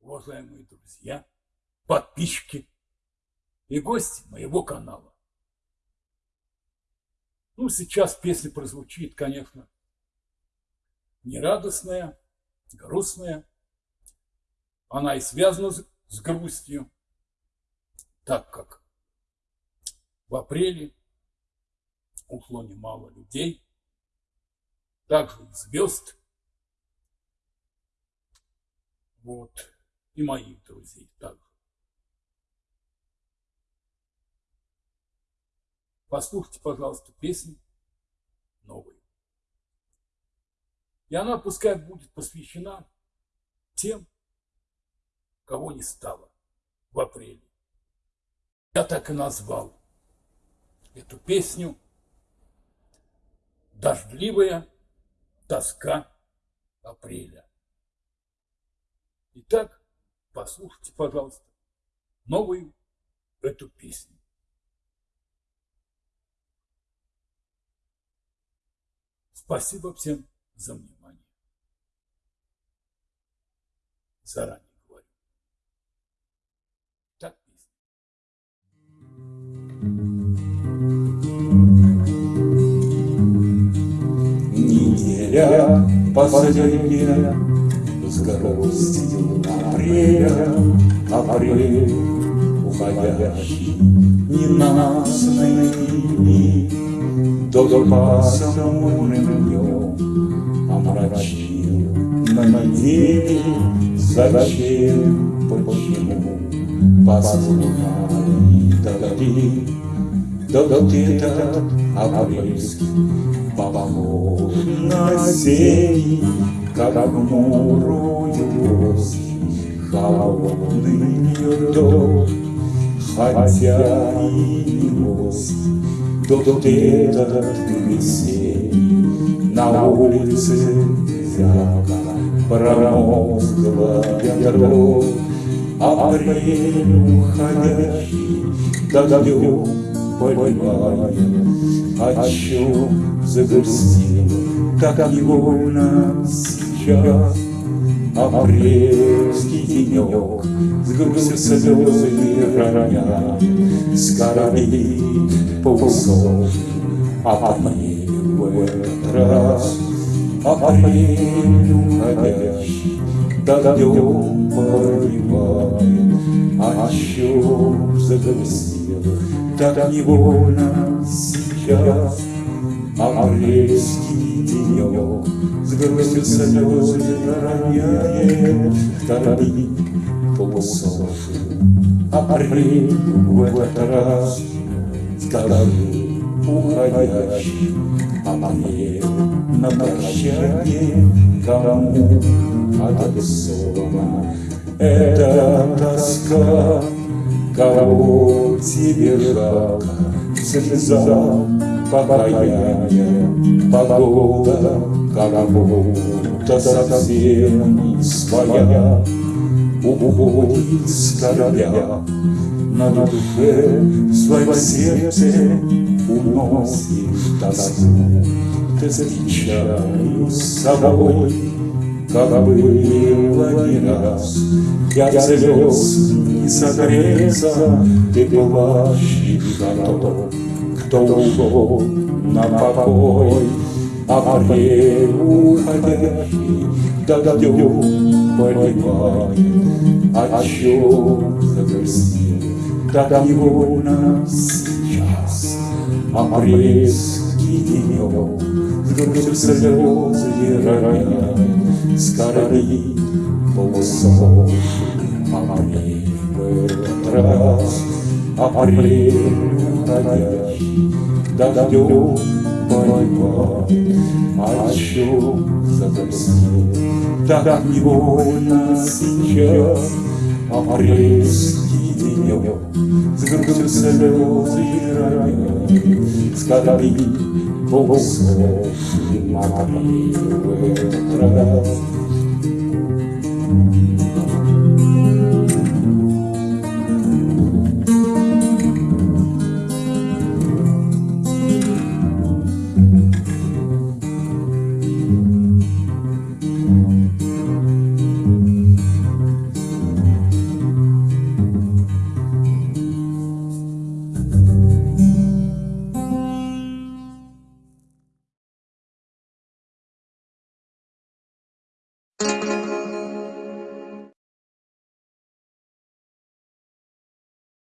уважаемые друзья, подписчики и гости моего канала. Ну, сейчас песня прозвучит, конечно, нерадостная, грустная. Она и связана с грустью, так как в апреле ушло немало людей, также звезд. Вот и моих друзей также. Послушайте, пожалуйста, песню новую. И она пускай будет посвящена тем, кого не стало в апреле. Я так и назвал эту песню «Дождливая тоска апреля». Итак, Послушайте, пожалуйста, новую эту песню. Спасибо всем за внимание. Заранее Неделя последняя с грустью апреля, апрель уходящий, ненастный дни, Дождь пасмурным днем омрачил на неделе, зачем, почему, послуняли дожди, Дождь этот апрельский похож на зелень, как мурую холодный дождь, хотя и мост, тот этот весенний на улице зябко промозглая дрожь, апрель уходящий дождем поливаем, о чем загрустил, так невольно сейчас? Апрельский денек С грустью слезы роня С корабли ползов Апрель в этот раз Апрель уходящий Дождем поливает А чем загрустил Так невольно сейчас Апрельский денек С грустью слезы роняет Вдали полусоши Апрель в этот раз С головы уходящий Апрель на прощание Кому адресована Эта тоска Кого тебе жалко Слеза покаяние, погода как будто совсем не своя, Уходит с корабля, на душе в своем сердце уносишь тоску. Ты встречаю с собой, было не раз, Я звезд не согреться, ты плачешь готов кто ушел на покой, Апрель уходящий дождем поливает, О чем загрустил так невольно сейчас. Апрельский денек грустью слезы роняет, С корабли полусов апрель этот раз. Апрель уходящий дождем поливает, О чем загрустил так невольно сейчас Апрельский денек с грустью слезы роняет, С корабли полусохли морей